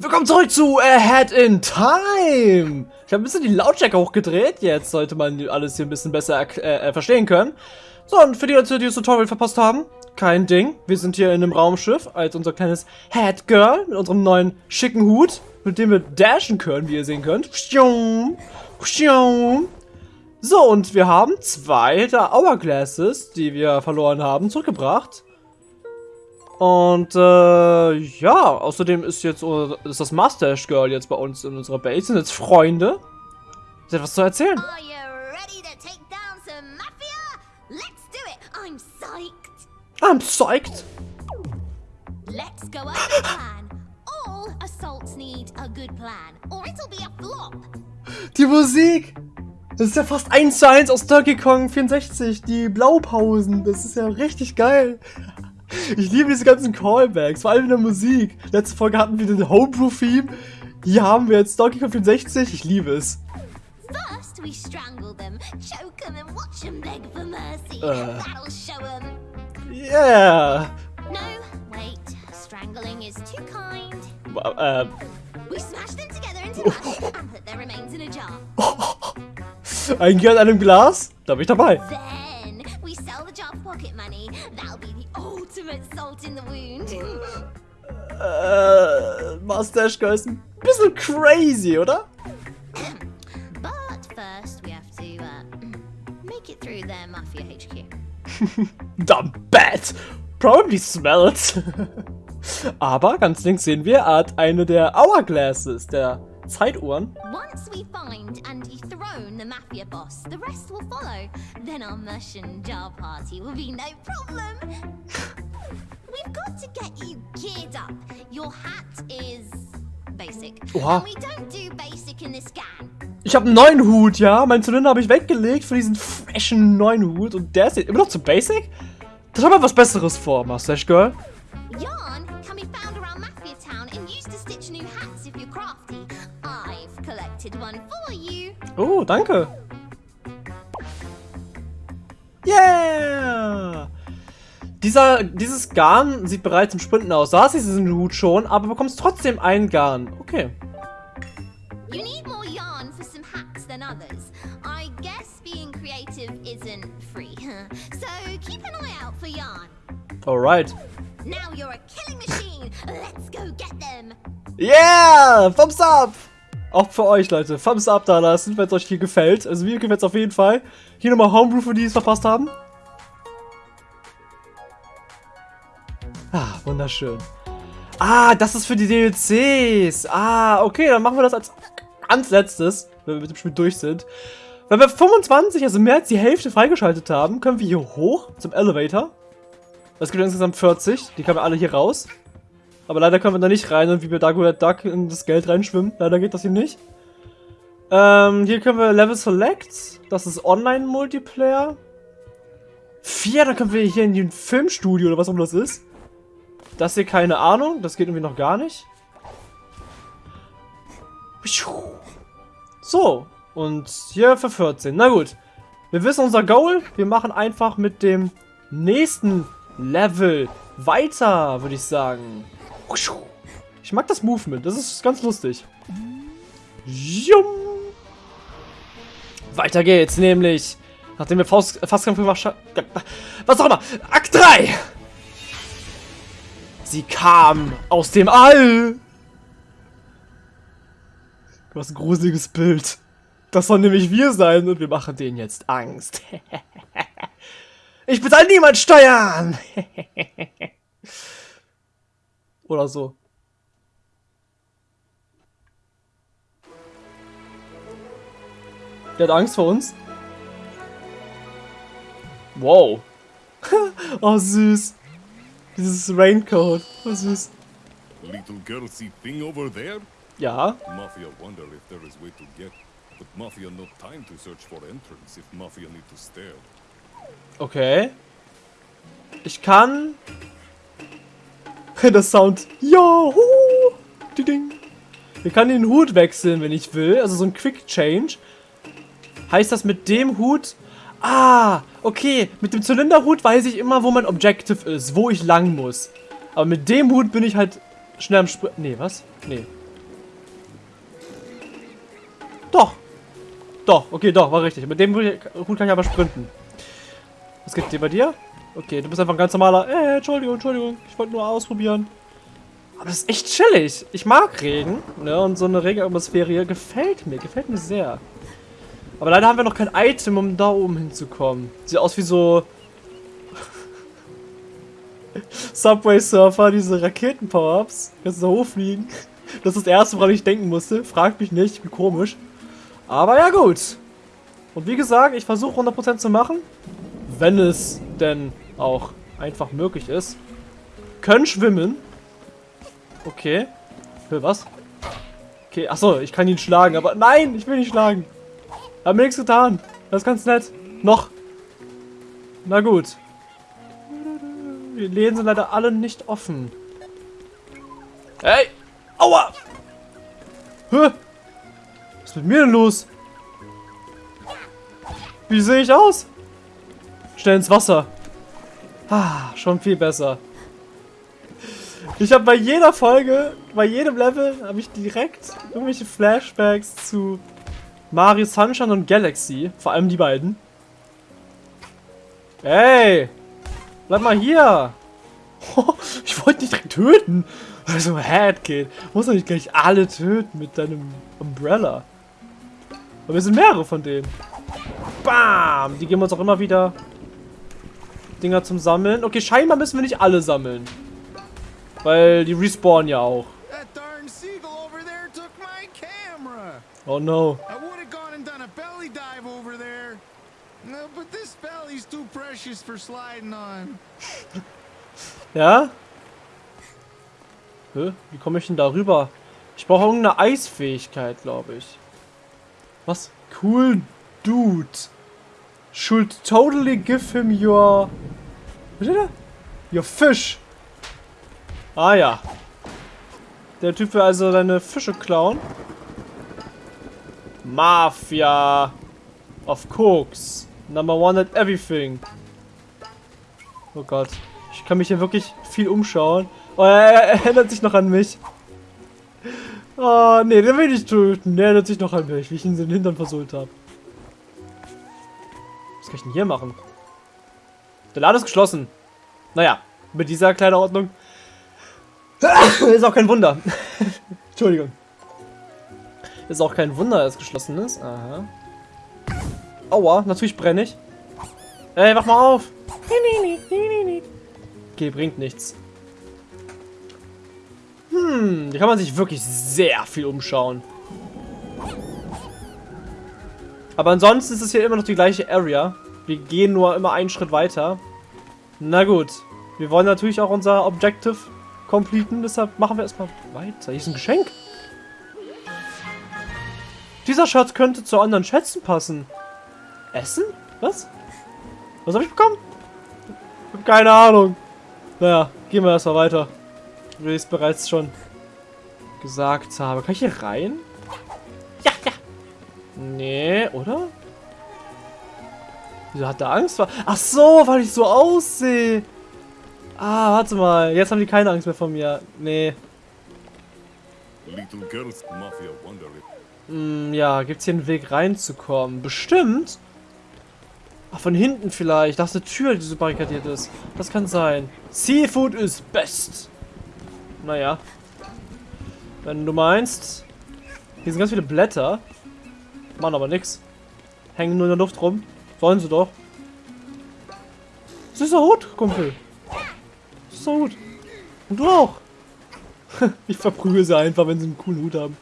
Willkommen zurück zu Ahead in Time. Ich habe ein bisschen die Lautstärke hochgedreht. Jetzt sollte man alles hier ein bisschen besser äh, äh, verstehen können. So, und für die Leute, die das Tutorial verpasst haben, kein Ding. Wir sind hier in einem Raumschiff als unser kleines Head Girl mit unserem neuen schicken Hut, mit dem wir dashen können, wie ihr sehen könnt. So, und wir haben zwei der Hourglasses, die wir verloren haben, zurückgebracht. Und äh, ja, außerdem ist jetzt ist das Mustache Girl jetzt bei uns in unserer Base, sind jetzt Freunde. Ist etwas zu erzählen? I'm psyched. Let's go over the plan. All assaults need a good plan, or it'll be a flop. Die Musik! Das ist ja fast 1 zu 1 aus Donkey Kong 64, die Blaupausen. Das ist ja richtig geil. Ich liebe diese ganzen Callbacks, vor allem in der Musik. Letzte Folge hatten wir den Homebrew-Theme. Hier haben wir jetzt Donkey Kong 64. Ich liebe es. First we strangle them, choke them and watch them beg for mercy. Uh. That'll show them. Yeah. No, wait. Strangling is too kind. Uh, we smash them together into mush and put their remains in a jar. Ein Geld an einem Glas? Da bin ich dabei. Then we sell the jar for pocket money. Ultimate salt in the wound. Äh, Mustache Girl ist ein bisschen crazy, oder? But first we have to uh, make it through their Mafia HQ. The bat probably smells. Aber ganz links sehen wir, hat eine der Hourglasses, der Zeituhren. Once we find and dethrone the mafia boss, the rest will follow. Then our Merchant Jar party will be no problem. gang. Ich habe einen neuen Hut, ja. Mein Zylinder habe ich weggelegt für diesen freshen neuen Hut. Und der ist jetzt immer noch zu basic? Das haben wir was Besseres vor, Mustache Girl. Yarn can be found around Mafia Town and used to stitch new hats if you're crafty. I've collected one for you. Oh, danke. Dieser, dieses Garn sieht bereits im Sprinten aus. Da hast du diesen Hut schon, aber bekommst trotzdem ein Garn. Okay. You need more yarn for some hats than others. I guess being creative isn't free. so keep an eye out for yarn. Alright. Now you're a killing machine. Let's go get them. Yeah! Thumbs up! Auch für euch, Leute. Thumbs up da lassen, wenn es euch hier gefällt. Also mir gefällt es auf jeden Fall. Hier nochmal Homebrew für die, die es verpasst haben. Ah, wunderschön. Ah, das ist für die DLCs. Ah, okay, dann machen wir das als ganz letztes, wenn wir mit dem Spiel durch sind. Wenn wir 25, also mehr als die Hälfte freigeschaltet haben, können wir hier hoch zum Elevator. Es gibt insgesamt 40, die können wir alle hier raus. Aber leider können wir da nicht rein und wie bei Dago Duck in das Geld reinschwimmen. Leider geht das hier nicht. Ähm, hier können wir Level Select. Das ist Online-Multiplayer. Vier, dann können wir hier in den Filmstudio oder was auch immer das ist. Das hier keine Ahnung. Das geht irgendwie noch gar nicht. So. Und hier für 14. Na gut. Wir wissen unser Goal. Wir machen einfach mit dem nächsten Level weiter, würde ich sagen. Ich mag das Movement. Das ist ganz lustig. Weiter geht's, nämlich nachdem wir Faust, Fastkampf gemacht haben. Was auch immer. Akt 3! Sie kam aus dem All. Was ein gruseliges Bild. Das soll nämlich wir sein und wir machen denen jetzt Angst. ich bezahle niemand Steuern. Oder so. Der hat Angst vor uns. Wow. oh, süß. Dieses Raincoat. Was ist? Little girl see thing over there? Ja. Mafia wonder if there is way to get. But Mafia no time to search for entrance if Mafia need to stare. Okay. Ich kann... Der Sound. Juhu! Ding. Ich kann den Hut wechseln, wenn ich will. Also so ein Quick Change. Heißt das mit dem Hut Ah, okay. Mit dem Zylinderhut weiß ich immer, wo mein Objective ist, wo ich lang muss. Aber mit dem Hut bin ich halt schnell am Springen. Nee, was? Nee. Doch. Doch, okay, doch, war richtig. Mit dem Hut kann ich aber sprinten. Was geht dir bei dir? Okay, du bist einfach ein ganz normaler... Äh, Entschuldigung, Entschuldigung. Ich wollte nur ausprobieren. Aber das ist echt chillig. Ich mag Regen. Ne? Und so eine Regenatmosphäre hier gefällt mir. Gefällt mir sehr. Aber leider haben wir noch kein Item, um da oben hinzukommen. Sieht aus wie so... Subway Surfer, diese Raketen-Power-Ups. Kannst du da hochfliegen. Das ist das erste, woran ich denken musste. Fragt mich nicht, wie komisch. Aber ja gut. Und wie gesagt, ich versuche 100% zu machen. Wenn es denn auch einfach möglich ist. Können schwimmen. Okay. Für was? Okay, achso, ich kann ihn schlagen, aber nein, ich will nicht schlagen. Hab mir nichts getan. Das ist ganz nett. Noch. Na gut. Die Läden sind leider alle nicht offen. Hey! Aua! Hä? Was ist mit mir denn los? Wie sehe ich aus? Schnell ins Wasser. Ah, schon viel besser. Ich habe bei jeder Folge, bei jedem Level, habe ich direkt irgendwelche Flashbacks zu Mario Sunshine und Galaxy. Vor allem die beiden. Ey! Bleib mal hier! ich wollte dich direkt töten. Also, Headkid. Muss doch nicht gleich alle töten mit deinem Umbrella. Aber wir sind mehrere von denen. Bam! Die geben uns auch immer wieder Dinger zum Sammeln. Okay, scheinbar müssen wir nicht alle sammeln. Weil die respawnen ja auch. Oh no. I would have gone and done a belly dive over there. No, but this belly's too precious for sliding on. Ja? Hä? Wie komme ich denn da rüber? Ich brauche irgendeine Eisfähigkeit, glaube ich. Was? Cool dude. Should totally give him your... Was steht da? Your fish. Ah ja. Der Typ will also deine Fische klauen. Mafia. Of Cooks. Number one at everything. Oh Gott. Ich kann mich hier wirklich viel umschauen. Oh, er, er erinnert sich noch an mich. Oh, nee, den will ich töten. Der erinnert sich noch an mich, wie ich ihn in den Hintern versohlt habe. Was kann ich denn hier machen? Der Laden ist geschlossen. Naja, mit dieser Kleiderordnung ist auch kein Wunder. Entschuldigung. Ist auch kein Wunder, dass es geschlossen ist. Aha. Aua, natürlich brenne ich. Ey, wach mal auf. Okay, bringt nichts. Hm, hier kann man sich wirklich sehr viel umschauen. Aber ansonsten ist es hier immer noch die gleiche Area. Wir gehen nur immer einen Schritt weiter. Na gut. Wir wollen natürlich auch unser Objective completen, deshalb machen wir erstmal weiter. Hier ist ein Geschenk. Dieser Schatz könnte zu anderen Schätzen passen. Essen? Was? Was habe ich bekommen? Keine Ahnung. Naja, gehen wir erstmal weiter. Wie ich es bereits schon gesagt habe. Kann ich hier rein? Ja, ja. Nee, oder? Wieso hat er Angst vor? Ach so, weil ich so aussehe. Ah, warte mal. Jetzt haben die keine Angst mehr vor mir. Nee. Hm, ja, gibt's hier einen Weg reinzukommen? Bestimmt. Ach, von hinten vielleicht. Da ist eine Tür, die so barrikadiert ist. Das kann sein. Seafood is best. Naja. Wenn du meinst. Hier sind ganz viele Blätter. Machen aber nichts. Hängen nur in der Luft rum. Sollen sie doch. Süßer Hut, Kumpel. Süßer Hut. Und du auch. ich verprügel sie einfach, wenn sie einen coolen Hut haben.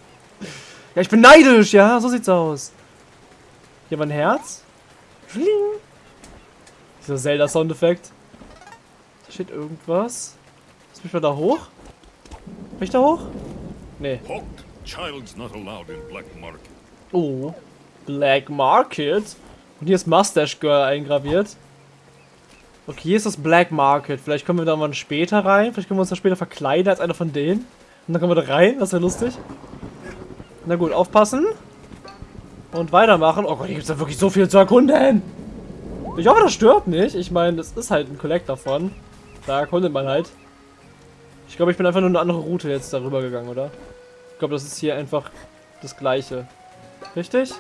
Ja, ich bin neidisch, ja, so sieht's aus. Hier war ein Herz. Dieser Zelda-Soundeffekt. Da steht irgendwas. Lass mich mal da hoch. Bin ich da hoch? Nee. Oh. Black Market? Und hier ist Mustache Girl eingraviert. Okay, hier ist das Black Market. Vielleicht kommen wir da mal später rein. Vielleicht können wir uns da später verkleiden als einer von denen. Und dann kommen wir da rein. Das wäre lustig. Na gut, aufpassen. Und weitermachen. Oh Gott, hier gibt es da wirklich so viel zu erkunden. Ich hoffe, das stört nicht. Ich meine, das ist halt ein Collect davon. Da erkundet man halt. Ich glaube, ich bin einfach nur eine andere Route jetzt darüber gegangen, oder? Ich glaube, das ist hier einfach das gleiche. Richtig?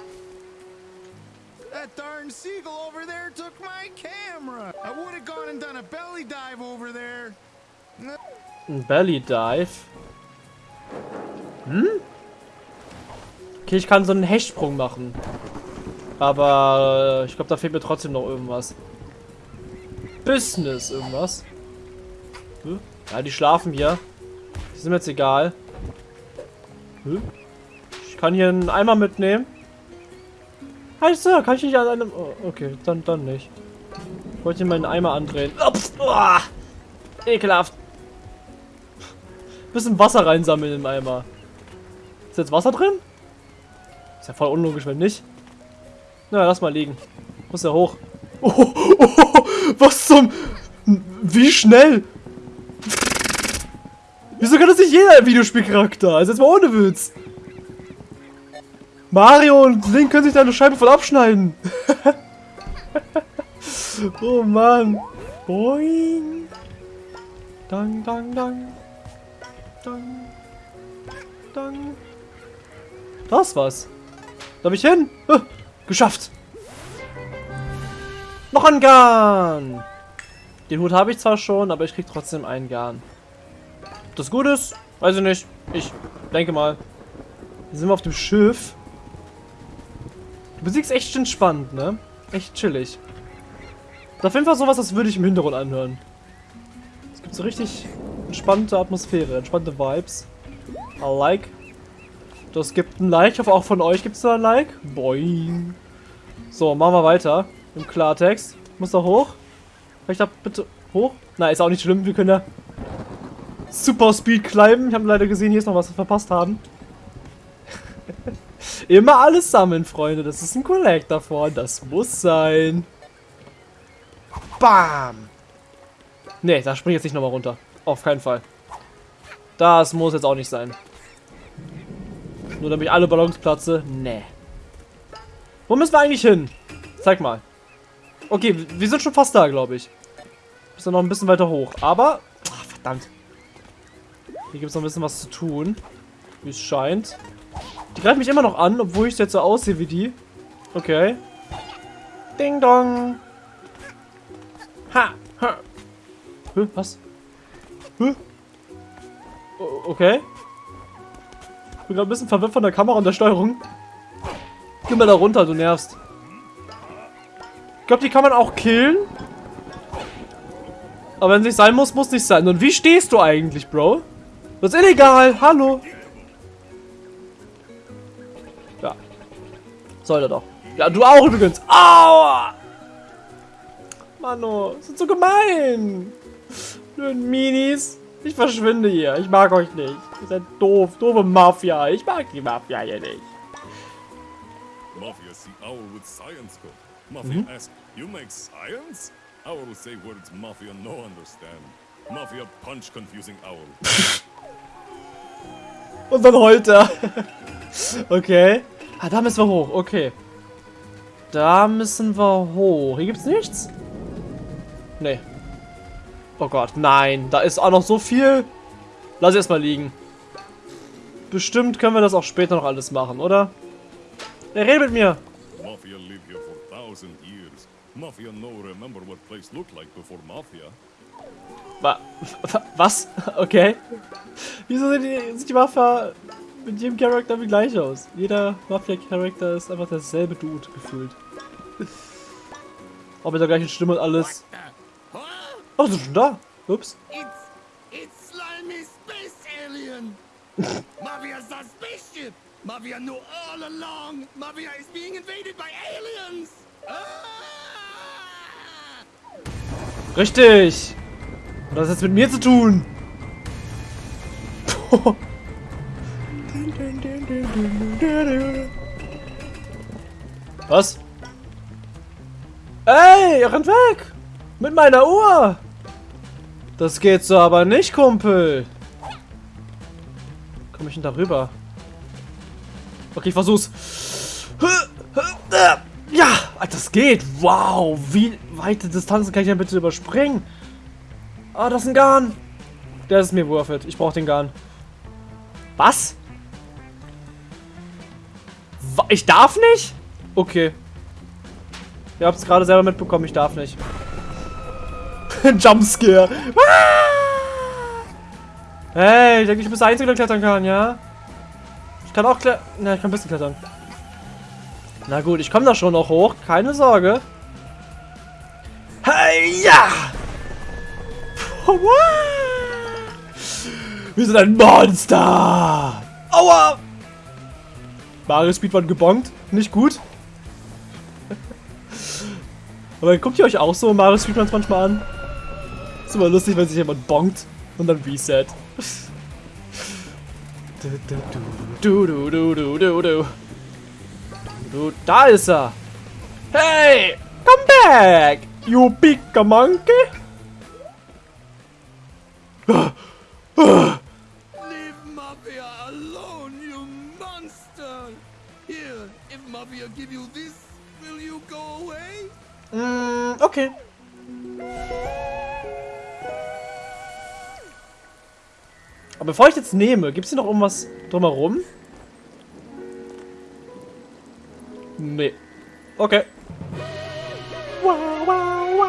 Ein Belly Dive. Hm? Okay, ich kann so einen Hechtsprung machen. Aber ich glaube, da fehlt mir trotzdem noch irgendwas. Business, irgendwas. Hm? Ja, die schlafen hier. Die sind mir jetzt egal. Hm? Ich kann hier einen Eimer mitnehmen. Heißt Sir, kann ich nicht an einem... Oh, okay, dann, dann nicht. Ich wollte hier meinen Eimer andrehen. Ups, oh, ekelhaft. Bisschen Wasser reinsammeln im Eimer. Ist jetzt Wasser drin? Ist ja voll unlogisch, wenn nicht. Na, lass mal liegen. Muss ja hoch. Oh, oh, oh, was zum... Wie schnell? Wieso kann das nicht jeder Videospielcharakter? Also jetzt mal ohne Witz. Mario und Link können sich da eine Scheibe voll abschneiden. oh Mann. Boing. Dang, dang, dang. Dang. Dang. Das Darf ich hin? Huh, geschafft. Noch ein Garn. Den Hut habe ich zwar schon, aber ich krieg trotzdem einen Garn. Das gut ist? Weiß ich nicht. Ich denke mal. Hier sind wir auf dem Schiff. Musik ist echt entspannt, ne? Echt chillig. Auf jeden Fall sowas, das würde ich im Hintergrund anhören. Es gibt so richtig entspannte Atmosphäre, entspannte Vibes. I like. Das gibt ein Like. Ich hoffe auch von euch gibt es da ein Like. Boing. So, machen wir weiter. Im Klartext. Muss da hoch. Ich da bitte hoch? Na, ist auch nicht schlimm. Wir können ja Super Speed climben. Ich habe leider gesehen, hier ist noch was wir verpasst haben. Immer alles sammeln, Freunde. Das ist ein Collector davon. Das muss sein. Bam. Ne, da springe ich jetzt nicht nochmal runter. Auf keinen Fall. Das muss jetzt auch nicht sein. Nur damit ich alle Ballons platze. Nee. Wo müssen wir eigentlich hin? Zeig mal. Okay, wir sind schon fast da, glaube ich. Müssen noch ein bisschen weiter hoch. Aber... Ach, verdammt. Hier gibt es noch ein bisschen was zu tun. Wie es scheint. Die greifen mich immer noch an, obwohl ich jetzt so aussehe wie die. Okay. Ding dong. Ha. ha. Hä, was? Hä? Okay. Ich bin gerade ein bisschen verwirrt von der Kamera und der Steuerung. Geh mal da runter, du nervst. Ich glaube, die kann man auch killen. Aber wenn es nicht sein muss, muss nicht sein. Und wie stehst du eigentlich, Bro? Das ist illegal. Hallo. Ja. Sollte doch. Ja, du auch übrigens. Aua! Mano, sind so gemein. Blöden Minis. Ich verschwinde hier. Ich mag euch nicht. Ihr seid doof. Doofe Mafia. Ich mag die Mafia hier nicht. Mafia see owl with science code. Mafia mhm. ask, you make science? Owl will say words Mafia no understand. Mafia punch confusing owl. Und dann heult er. okay. Ah, da müssen wir hoch. Okay. Da müssen wir hoch. Hier gibt's nichts? Nee. Oh Gott, nein. Da ist auch noch so viel. Lass erstmal liegen. Bestimmt können wir das auch später noch alles machen, oder? Er redet mit mir. Mafia live here for thousand years. Mafia no remember what place looked like before Mafia. Wa was? Okay. Wieso sind die, sieht die Mafia mit jedem Charakter wie gleich aus? Jeder Mafia-Charakter ist einfach derselbe Dude gefühlt. Auch mit der gleichen Stimme und alles. Oh, sind schon da. Ups. It's, it's slimy space alien. Mafia is our spaceship. Mafia knew all along. Mafia is being invaded by aliens. Ah! Richtig. Was hat das mit mir zu tun? Was? Ey, rennt weg! Mit meiner Uhr! Das geht so aber nicht, Kumpel. Komm ich denn da rüber? Okay, ich versuch's. Ja, das geht. Wow, wie weite Distanzen kann ich denn bitte überspringen? Ah, das ist ein Garn. Der ist mir worth it. Ich brauche den Garn. Was? Ich darf nicht? Okay. Ihr habt es gerade selber mitbekommen, ich darf nicht. Jumpscare. Hey, ich denke, ich bin der Einzige, der klettern kann, ja? Ich kann auch klettern. Na, ich kann ein bisschen klettern. Na gut, ich komme da schon noch hoch. Keine Sorge. Hey, ja! Wir sind ein Monster! Aua! Mario Speedrun gebongt. Nicht gut. Aber guckt ihr euch auch so Mario Speedruns manchmal an? Ist immer lustig, wenn sich jemand bonkt und dann Reset. Du, du, du, du, du, du. Du, da ist er. Hey, come back, you big monkey. Leave Mafia alone, you monster! Here, if Mafia give you this, will you go away? Mm, okay. Aber bevor ich jetzt nehme, gibt es hier noch irgendwas drumherum? Nee. Okay. Wow, wow, wow.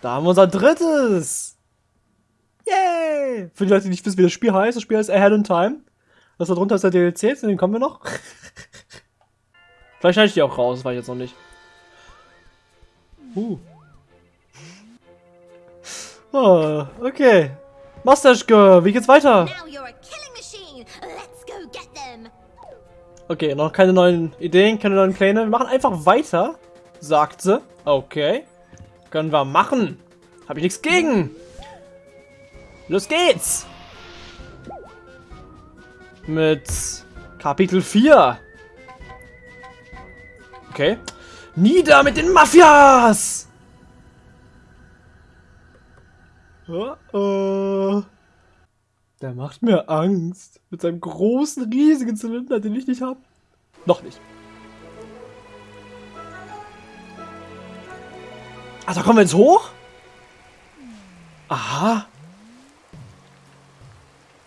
Da haben wir unser drittes. Yay! Für die Leute, die nicht wissen, wie das Spiel heißt, das Spiel heißt Ahead in Time. Das da drunter ist der DLC, zu dem kommen wir noch. Vielleicht schneide ich die auch raus, das weiß ich jetzt noch nicht. Uh. Oh, okay. Mustache wie geht's weiter? Okay, noch keine neuen Ideen, keine neuen Pläne. Wir machen einfach weiter, sagt sie. Okay. Können wir machen. Habe ich nichts gegen. Los geht's. Mit Kapitel 4. Okay. Nieder mit den Mafias! Oh, oh. Der macht mir Angst. Mit seinem großen, riesigen Zylinder, den ich nicht habe. Noch nicht. Ach, da kommen wir jetzt hoch? Aha.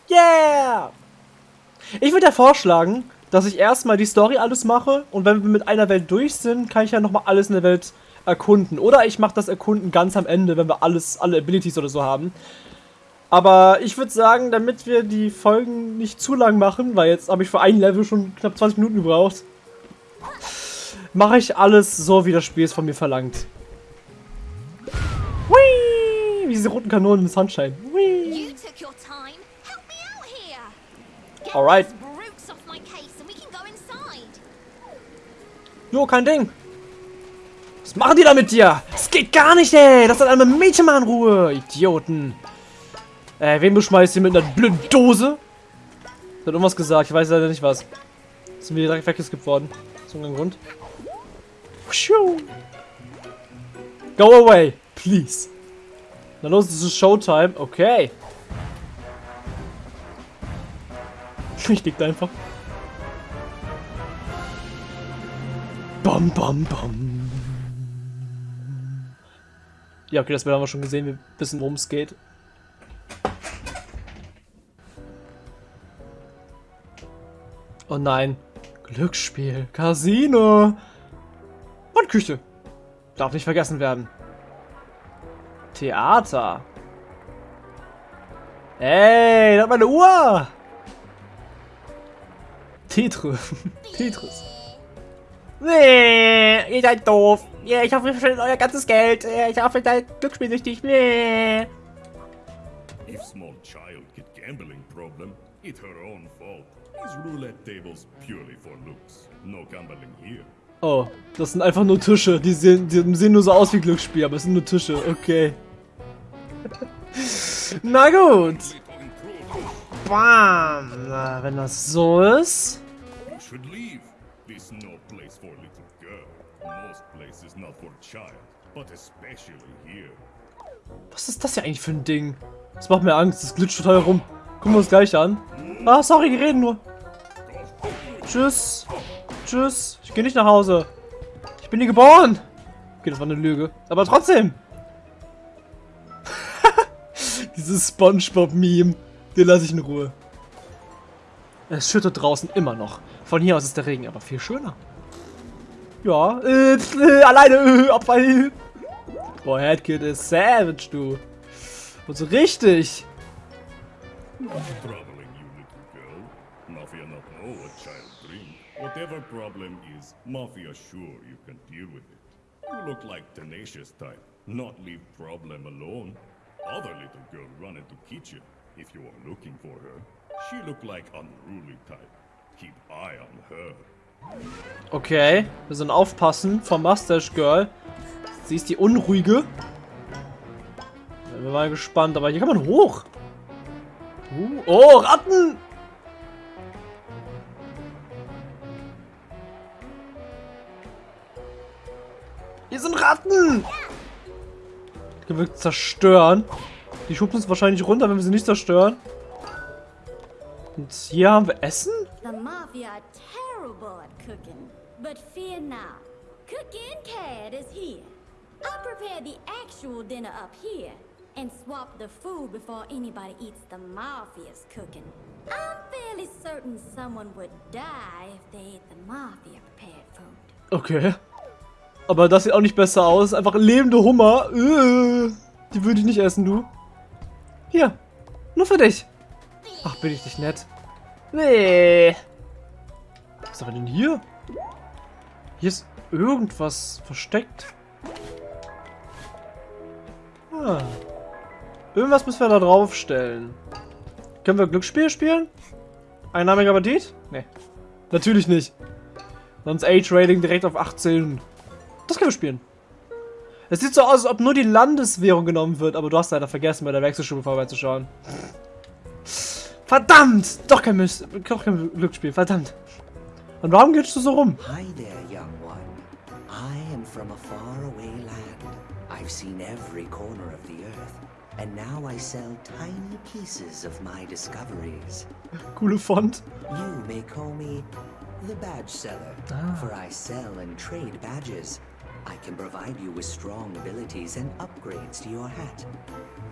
Yeah! Ich würde ja vorschlagen, dass ich erstmal die Story alles mache und wenn wir mit einer Welt durch sind, kann ich ja nochmal alles in der Welt erkunden. Oder ich mache das Erkunden ganz am Ende, wenn wir alles, alle Abilities oder so haben. Aber ich würde sagen, damit wir die Folgen nicht zu lang machen, weil jetzt habe ich für ein Level schon knapp 20 Minuten gebraucht, mache ich alles so, wie das Spiel es von mir verlangt. Whee! Wie diese roten Kanonen im Sunshine. Whee! Alright. Jo, kein Ding. Was machen die da mit dir? Das geht gar nicht, ey. Das hat einmal Mädchen mal in Ruhe. Idioten. Äh, wen beschmeißt ihr mit einer blöden Dose? Hat irgendwas gesagt. Ich weiß leider nicht was. Sind wir direkt weggeskippt worden. Irgendeinem Grund. Go away, please. Na los, es ist Showtime. Okay. Ich liegt einfach. Bam, bam, bam. Ja, okay, das haben wir schon gesehen. Wir wissen, worum es geht. Oh nein. Glücksspiel, Casino und Küche. Darf nicht vergessen werden. Theater. Ey, da hat meine Uhr. Tetris. Tetris. Nee, ihr seid doof. Yeah, ich hoffe, ihr verschwendet euer ganzes Geld. Ich hoffe, ihr seid glücksspielsüchtig. Nee. If small child get gambling problem, it's her own fault. These roulette tables purely for looks. No gambling here. Oh, das sind einfach nur Tische. Die sehen, die sehen nur so aus wie Glücksspiel, aber es sind nur Tische. Okay. Na gut. Bam. Na, wenn das so ist. You should leave. This no place for little girl. Most places not for child, but especially here. Was ist das hier eigentlich für ein Ding? Das macht mir Angst, das glitscht total rum. Gucken wir uns gleich an. Ah, sorry, die reden nur. Tschüss. Tschüss. Ich gehe nicht nach Hause. Ich bin hier geboren. Okay, das war eine Lüge. Aber trotzdem. Dieses Spongebob-Meme. Den lasse ich in Ruhe. Es schüttet draußen immer noch. Von hier aus ist der Regen aber viel schöner. Ja, äh, äh, alleine, äh, Abfall. Boah, Headkid ist savage, du. Und so richtig. Child drink. Whatever problem is, Mafia sure you can deal with it. You look like tenacious type, not leave problem alone. Other little girl run into kitchen if you are looking for her. She look like unruly type. Okay, wir sind aufpassen vom Mustache Girl. Sie ist die Unruhige. Bin mal gespannt, aber hier kann man hoch. Uh, oh, Ratten! Hier sind Ratten! Die können wir zerstören. Die schubsen uns wahrscheinlich runter, wenn wir sie nicht zerstören. Und hier haben wir Essen? The Mafia are terrible at cooking. But fear not. Cooking Cat is here. I'll prepare the actual dinner up here and swap the food before anybody eats the Mafia's cooking. I'm fairly certain someone would die if they ate the Mafia prepared food. Okay. Aber das sieht auch nicht besser aus. Einfach lebende Hummer. Äh, die würde ich nicht essen, du. Hier. Nur für dich. Ach, bin ich nicht nett. Nee. Was haben wir denn hier? Hier ist irgendwas versteckt. Ah. Irgendwas müssen wir da draufstellen. Können wir Glücksspiel spielen? Einnahmiger Bandit? Nee. Natürlich nicht. Sonst Age-Rating direkt auf 18. Das können wir spielen. Es sieht so aus, als ob nur die Landeswährung genommen wird, aber du hast leider vergessen, bei der Wechselstube vorbeizuschauen. Verdammt! Doch kein, Miss doch kein Glücksspiel, verdammt. Und warum gehst du so rum? Hi there, young one. I am from a faraway land. I've seen every corner of the earth, and now I sell tiny pieces of my discoveries. Coole Font. You may call me the badge seller, for I sell and trade badges. I can provide you with strong abilities and upgrades to your hat.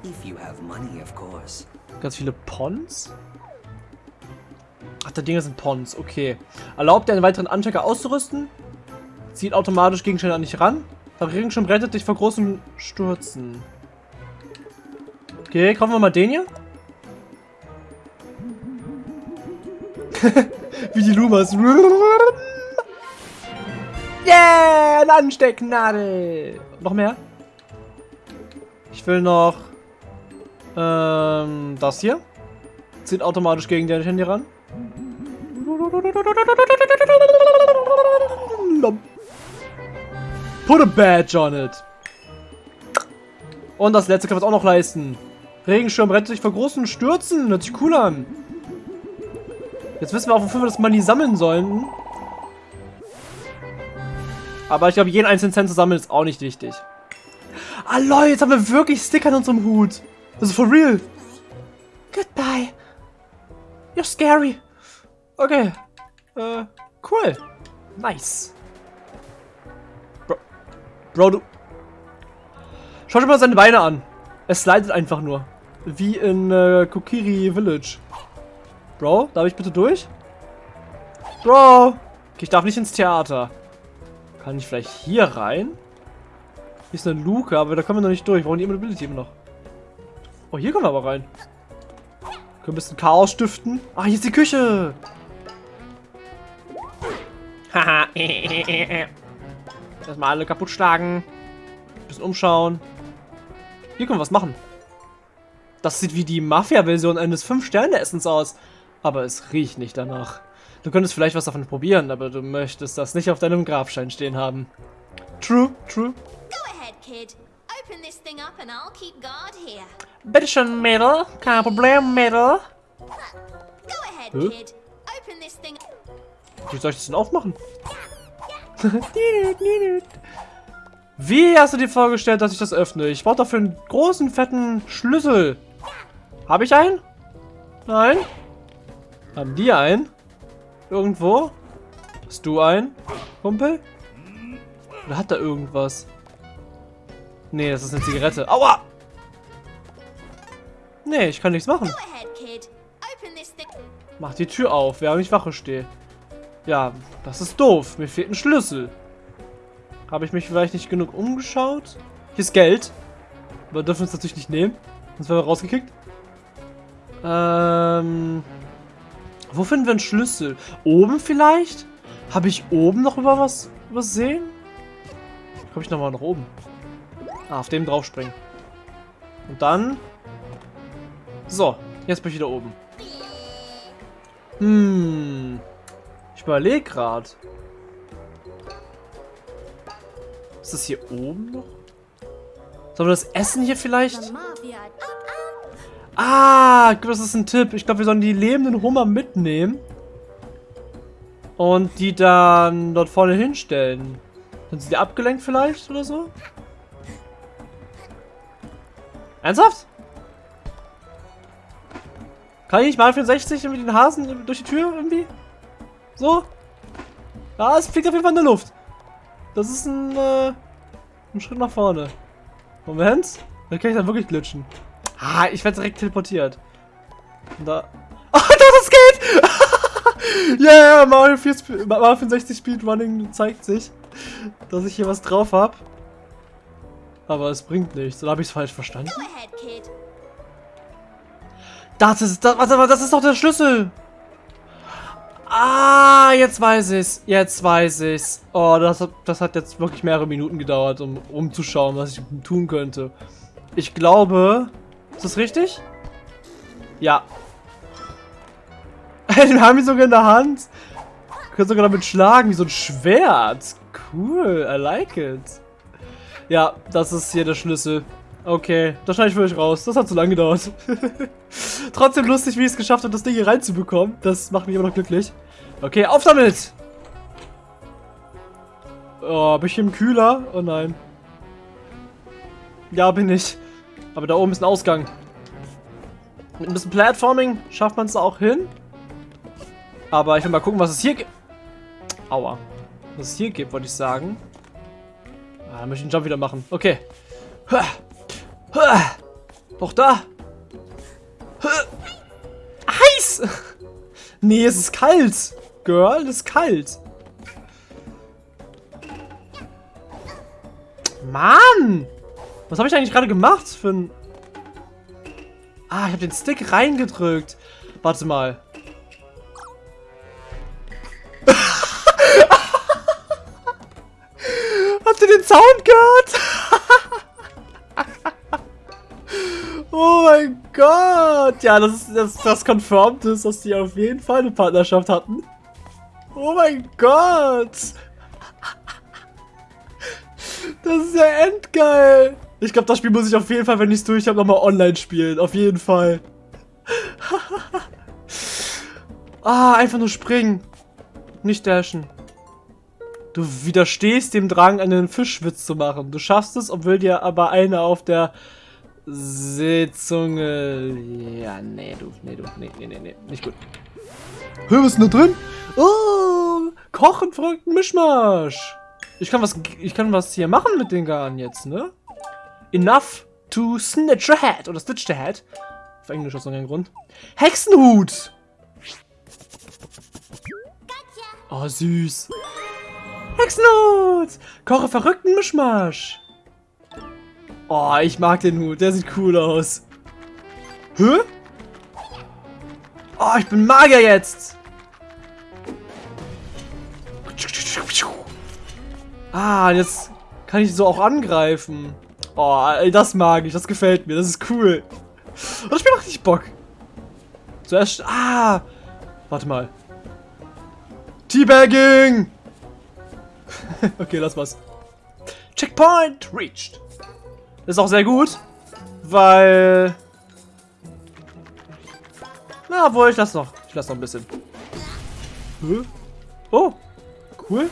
If you have money, of course. Ganz viele Pons? Ach, die Dinger sind Pons, okay. Erlaubt dir einen weiteren Anchecker auszurüsten? Zieht automatisch Gegenstände an dich ran? Regenschirm rettet dich vor großen Stürzen. Okay, kaufen wir mal den hier. Wie die Lumas. Yeah, eine Anstecknadel. Noch mehr? Ich will noch ähm, das hier. Zieht automatisch gegen dein Handy ran. Put a badge on it. Und das letzte können wir uns auch noch leisten. Regenschirm rettet sich vor großen Stürzen. Hört sich cool an. Jetzt wissen wir auch, wofür wir das Money sammeln sollen. Aber ich glaube, jeden einzelnen Cent zu sammeln ist auch nicht wichtig. Ah, Leute, jetzt haben wir wirklich Sticker an unserem Hut. Das ist for real. Goodbye. You're scary. Okay. Äh, cool. Nice. Bro, Bro du... Schau dir mal seine Beine an. Es slidet einfach nur. Wie in äh, Kokiri Village. Bro, darf ich bitte durch? Bro! Okay, ich darf nicht ins Theater. Kann ich vielleicht hier rein? Hier ist eine Luke, aber da kommen wir noch nicht durch. Wir brauchen die Immobility immer noch. Oh, hier kommen wir aber rein. Können wir ein bisschen Chaos stiften. Ah, hier ist die Küche. Haha. Erstmal alle kaputt schlagen. Ein bisschen umschauen. Hier können wir was machen. Das sieht wie die Mafia-Version eines 5-Sterne-Essens aus. Aber es riecht nicht danach. Du könntest vielleicht was davon probieren, aber du möchtest das nicht auf deinem Grabstein stehen haben. True, true. Go ahead, kid. Open this thing up and I'll keep guard here. Bitteschön, Mädel. Kein Problem, Mädel. Go ahead, Huh? kid. Open this thing Wie soll ich das denn aufmachen? Wie hast du dir vorgestellt, dass ich das öffne? Ich brauche dafür einen großen, fetten Schlüssel. Habe ich einen? Nein? Haben die einen? Irgendwo? Hast du einen, Kumpel? Oder hat da irgendwas? Nee, das ist eine Zigarette. Aua! Nee, ich kann nichts machen. Mach die Tür auf, während ich Wache stehe. Ja, das ist doof. Mir fehlt ein Schlüssel. Habe ich mich vielleicht nicht genug umgeschaut? Hier ist Geld. Aber dürfen wir es natürlich nicht nehmen. Sonst werden wir rausgekickt. Ähm... Wo finden wir einen Schlüssel? Oben vielleicht? Habe ich oben noch über was übersehen? Komme ich nochmal nach oben? Ah, auf dem draufspringen. Und dann... So, jetzt bin ich wieder oben. Hm. Ich überlege gerade. Ist das hier oben noch? Sollen wir das Essen hier vielleicht? Ah, das ist ein Tipp. Ich glaube, wir sollen die lebenden Hummer mitnehmen. Und die dann dort vorne hinstellen. Sind sie abgelenkt vielleicht oder so? Ernsthaft? Kann ich nicht mal 64 mit den Hasen durch die Tür irgendwie? So? Ja, es fliegt auf jeden Fall in der Luft. Das ist ein, äh, ein Schritt nach vorne. Moment. Dann kann ich dann wirklich glitschen. Ah, ich werde direkt teleportiert. Und da... Oh, das geht! Ja, yeah, Mario, 4 Mario 64 Speedrunning zeigt sich, dass ich hier was drauf habe. Aber es bringt nichts. Oder habe ich es falsch verstanden? Das ist, das, warte mal, das ist doch der Schlüssel. Ah, jetzt weiß ich's. Jetzt weiß ich's. Oh, das, das hat jetzt wirklich mehrere Minuten gedauert, um umzuschauen, was ich tun könnte. Ich glaube... Ist das richtig? Ja. Wir haben ihn sogar in der Hand. Wir können sogar damit schlagen, wie so ein Schwert. Cool, I like it. Ja, das ist hier der Schlüssel. Okay, da schneide ich wirklich raus. Das hat zu lange gedauert. Trotzdem lustig, wie ich es geschafft habe, das Ding hier reinzubekommen. Das macht mich immer noch glücklich. Okay, auf damit! Oh, bin ich im Kühler? Oh nein. Ja, bin ich. Aber da oben ist ein Ausgang. Mit ein bisschen Platforming schafft man es auch hin. Aber ich will mal gucken, was es hier gibt. Aua. Was es hier gibt, wollte ich sagen. Ah, dann möchte ich den Jump wieder machen. Okay. Doch da. Heiß! Nee, es ist kalt. Girl, es ist kalt. Mann! Was habe ich eigentlich gerade gemacht für ein... Ah, ich habe den Stick reingedrückt. Warte mal. Habt ihr den Sound gehört? oh mein Gott. Ja, das ist das, das confirmed ist, dass die auf jeden Fall eine Partnerschaft hatten. Oh mein Gott. Das ist ja endgeil. Ich glaube, das Spiel muss ich auf jeden Fall, wenn ich es durch habe, nochmal online spielen. Auf jeden Fall. ah, einfach nur springen. Nicht dashen. Du widerstehst dem Drang, einen Fischwitz zu machen. Du schaffst es, obwohl dir aber eine auf der Sitzunge... Ja, nee, du, nee, du, nee, nee, nee, nee, nicht gut. Hör, was ist denn da drin? Oh, kochen, verrückten Mischmasch. Ich kann was, ich kann was hier machen mit den Garn jetzt, ne? Enough to snitch a head. Oder stitch the head. Auf Englisch aus irgendeinem Grund. Hexenhut. Oh, süß. Hexenhut. Koche verrückten Mischmasch. Oh, ich mag den Hut. Der sieht cool aus. Hä? Oh, ich bin Magier jetzt. Ah, jetzt kann ich so auch angreifen. Oh, das mag ich. Das gefällt mir. Das ist cool. Und das Spiel macht richtig Bock. Zuerst... Ah! Warte mal. Teabagging! okay, lass was. Checkpoint reached. ist auch sehr gut, weil... Na, wohl, ich lass noch. Ich lass noch ein bisschen. Oh, cool.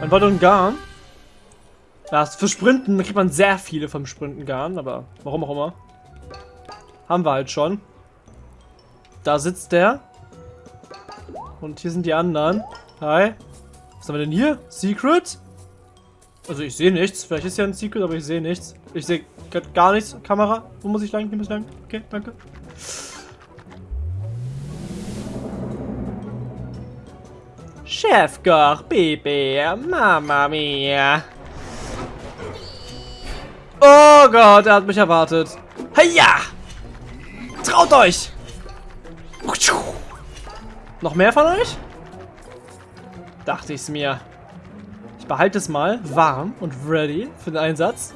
Ein weiteren Garn. Ja, für Sprinten kriegt man sehr viele vom Sprinten Garn, aber warum auch immer. Haben wir halt schon. Da sitzt der. Und hier sind die anderen. Hi. Was haben wir denn hier? Secret? Also ich sehe nichts. Vielleicht ist ja ein Secret, aber ich sehe nichts. Ich sehe gar nichts. Kamera. Wo muss ich lang? Hier muss ich lang. Okay, danke. Chefkoch, Baby, Mama mia. Oh Gott, er hat mich erwartet. Heya! Traut euch! Noch mehr von euch? Dachte ich es mir. Ich behalte es mal warm und ready für den Einsatz.